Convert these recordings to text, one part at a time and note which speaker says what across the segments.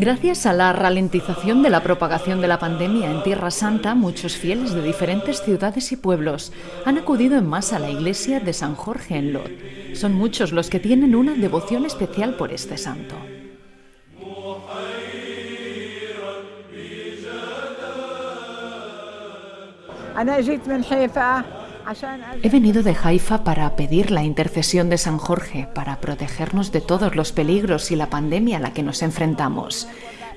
Speaker 1: Gracias a la ralentización de la propagación de la pandemia en Tierra Santa, muchos fieles de diferentes ciudades y pueblos han acudido en masa a la iglesia de San Jorge en Lot. Son muchos los que tienen una devoción especial por este santo. He venido de Haifa para pedir la intercesión de San Jorge, para protegernos de todos los peligros y la pandemia a la que nos enfrentamos,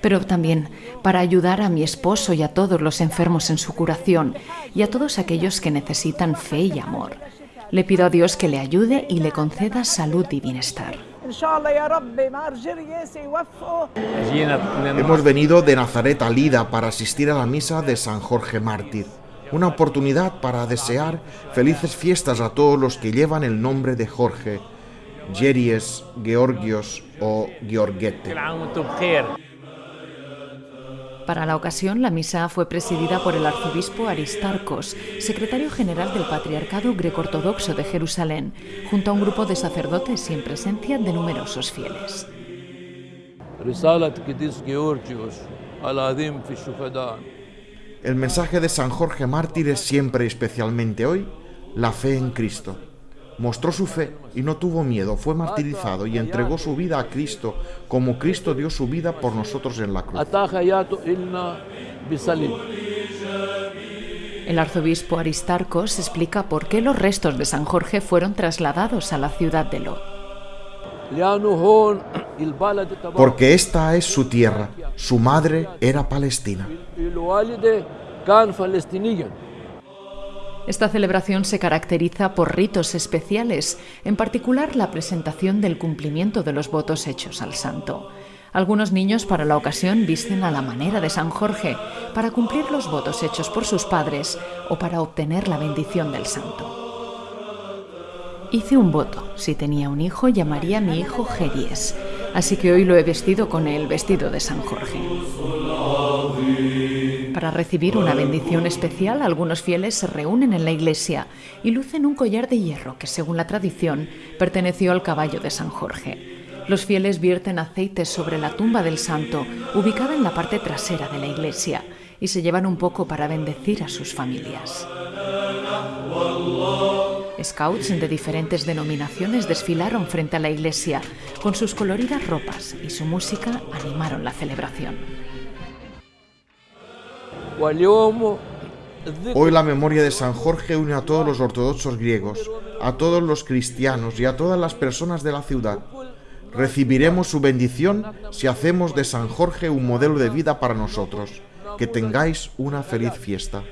Speaker 1: pero también para ayudar a mi esposo y a todos los enfermos en su curación y a todos aquellos que necesitan fe y amor. Le pido a Dios que le ayude y le conceda salud y bienestar.
Speaker 2: Hemos venido de Nazaret a Lida para asistir a la misa de San Jorge Mártir una oportunidad para desear felices fiestas a todos los que llevan el nombre de Jorge, Geries, Georgios o Georgette.
Speaker 1: Para la ocasión, la misa fue presidida por el arzobispo Aristarcos, secretario general del Patriarcado Greco-Ortodoxo de Jerusalén, junto a un grupo de sacerdotes y en presencia de numerosos fieles.
Speaker 2: El mensaje de San Jorge Mártir es siempre, especialmente hoy, la fe en Cristo. Mostró su fe y no tuvo miedo, fue martirizado y entregó su vida a Cristo como Cristo dio su vida por nosotros en la cruz.
Speaker 1: El arzobispo Aristarcos explica por qué los restos de San Jorge fueron trasladados a la ciudad de Lot.
Speaker 2: Porque esta es su tierra, su madre era palestina.
Speaker 1: Esta celebración se caracteriza por ritos especiales, en particular la presentación del cumplimiento de los votos hechos al santo. Algunos niños para la ocasión visten a la manera de San Jorge para cumplir los votos hechos por sus padres o para obtener la bendición del santo. Hice un voto. Si tenía un hijo, llamaría a mi hijo Geries. Así que hoy lo he vestido con el vestido de San Jorge. Para recibir una bendición especial, algunos fieles se reúnen en la iglesia y lucen un collar de hierro que, según la tradición, perteneció al caballo de San Jorge. Los fieles vierten aceite sobre la tumba del santo, ubicada en la parte trasera de la iglesia, y se llevan un poco para bendecir a sus familias. Scouts de diferentes denominaciones desfilaron frente a la iglesia. Con sus coloridas ropas y su música animaron la celebración.
Speaker 2: Hoy la memoria de San Jorge une a todos los ortodoxos griegos, a todos los cristianos y a todas las personas de la ciudad. Recibiremos su bendición si hacemos de San Jorge un modelo de vida para nosotros. Que tengáis una feliz fiesta.